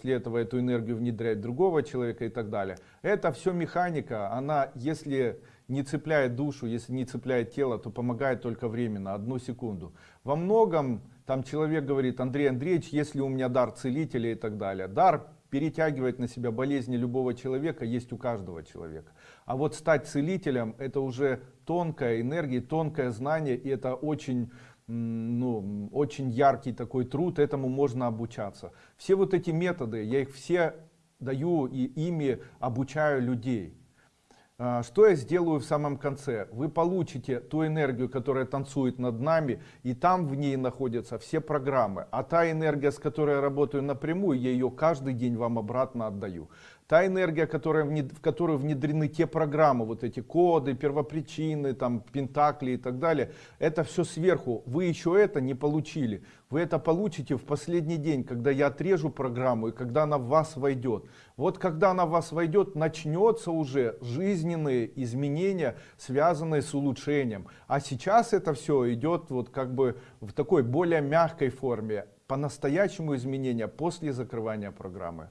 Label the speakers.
Speaker 1: после этого эту энергию внедрять другого человека и так далее. Это все механика, она если не цепляет душу, если не цепляет тело, то помогает только временно, одну секунду. Во многом там человек говорит, Андрей Андреевич, если у меня дар целителя и так далее. Дар перетягивать на себя болезни любого человека есть у каждого человека. А вот стать целителем это уже тонкая энергия, тонкое знание и это очень ну, очень яркий такой труд, этому можно обучаться. Все вот эти методы, я их все даю и ими обучаю людей. А, что я сделаю в самом конце? Вы получите ту энергию, которая танцует над нами, и там в ней находятся все программы. А та энергия, с которой я работаю напрямую, я ее каждый день вам обратно отдаю та энергия, которая, в которую внедрены те программы, вот эти коды, первопричины, там, пентакли и так далее, это все сверху. Вы еще это не получили. Вы это получите в последний день, когда я отрежу программу и когда она в вас войдет. Вот когда она в вас войдет, начнется уже жизненные изменения, связанные с улучшением. А сейчас это все идет вот как бы в такой более мягкой форме. По-настоящему изменения после закрывания программы.